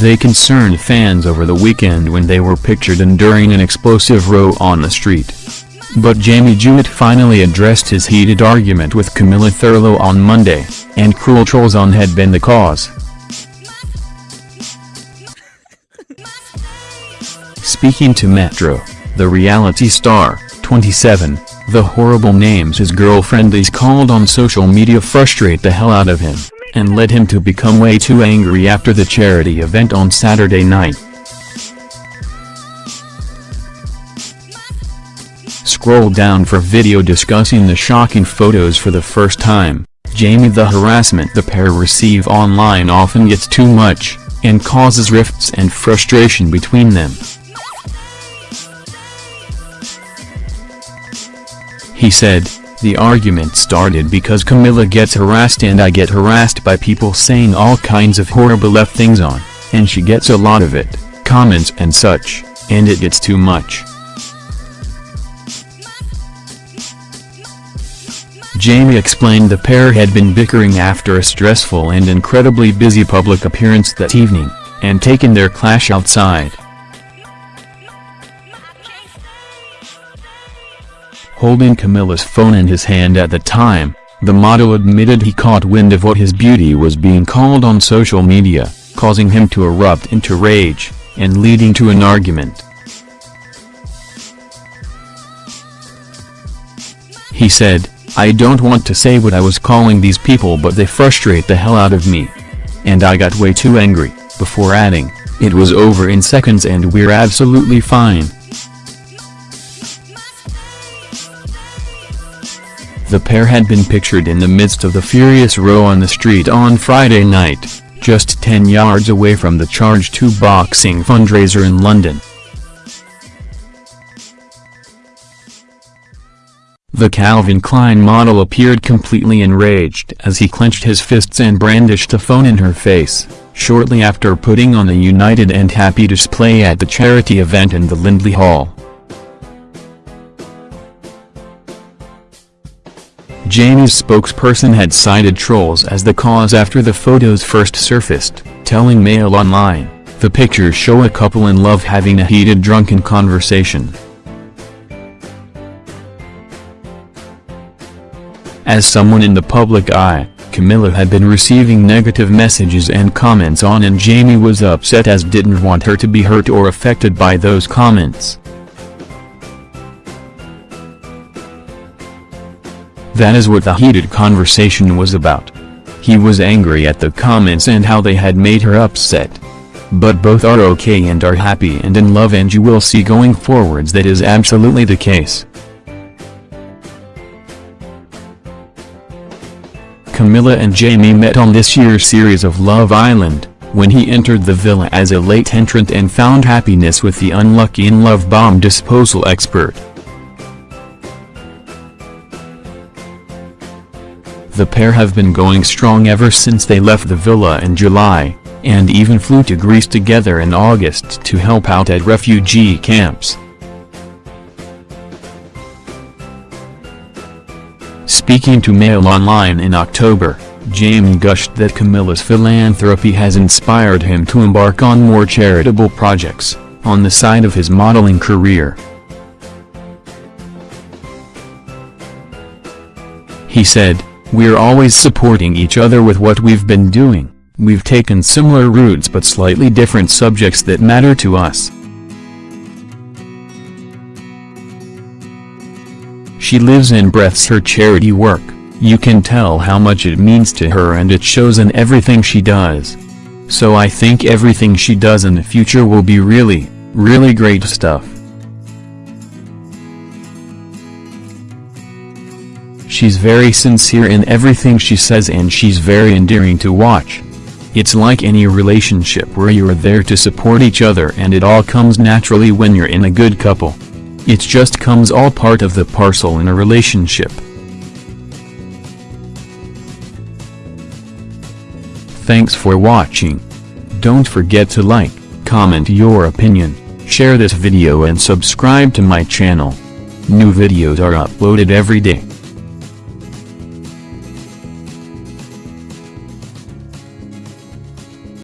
They concerned fans over the weekend when they were pictured enduring an explosive row on the street. But Jamie Jewitt finally addressed his heated argument with Camilla Thurlow on Monday, and cruel trolls on had been the cause. Speaking to Metro, the reality star, 27, the horrible names his girlfriend is called on social media frustrate the hell out of him, and led him to become way too angry after the charity event on Saturday night. Scroll down for video discussing the shocking photos for the first time. Jamie the harassment the pair receive online often gets too much, and causes rifts and frustration between them. He said, the argument started because Camilla gets harassed and I get harassed by people saying all kinds of horrible left things on, and she gets a lot of it, comments and such, and it gets too much. Jamie explained the pair had been bickering after a stressful and incredibly busy public appearance that evening, and taken their clash outside. Holding Camilla's phone in his hand at the time, the model admitted he caught wind of what his beauty was being called on social media, causing him to erupt into rage, and leading to an argument. He said, I don't want to say what I was calling these people but they frustrate the hell out of me. And I got way too angry, before adding, it was over in seconds and we're absolutely fine. The pair had been pictured in the midst of the furious row on the street on Friday night, just 10 yards away from the Charge 2 boxing fundraiser in London. The Calvin Klein model appeared completely enraged as he clenched his fists and brandished a phone in her face, shortly after putting on a united and happy display at the charity event in the Lindley Hall. Jamie's spokesperson had cited trolls as the cause after the photos first surfaced, telling Mail Online, the pictures show a couple in love having a heated drunken conversation. As someone in the public eye, Camilla had been receiving negative messages and comments on and Jamie was upset as didn't want her to be hurt or affected by those comments. That is what the heated conversation was about. He was angry at the comments and how they had made her upset. But both are okay and are happy and in love and you will see going forwards that is absolutely the case. Camilla and Jamie met on this year's series of Love Island, when he entered the villa as a late entrant and found happiness with the unlucky in-love bomb disposal expert. The pair have been going strong ever since they left the villa in July, and even flew to Greece together in August to help out at refugee camps. Speaking to Mail Online in October, Jamie gushed that Camilla's philanthropy has inspired him to embark on more charitable projects, on the side of his modeling career. He said, We're always supporting each other with what we've been doing, we've taken similar routes but slightly different subjects that matter to us. She lives and breathes her charity work, you can tell how much it means to her and it shows in everything she does. So I think everything she does in the future will be really, really great stuff. She's very sincere in everything she says and she's very endearing to watch. It's like any relationship where you're there to support each other and it all comes naturally when you're in a good couple. It just comes all part of the parcel in a relationship. Thanks for watching. Don't forget to like, comment your opinion, share this video and subscribe to my channel. New videos are uploaded every day.